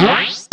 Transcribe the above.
Nice.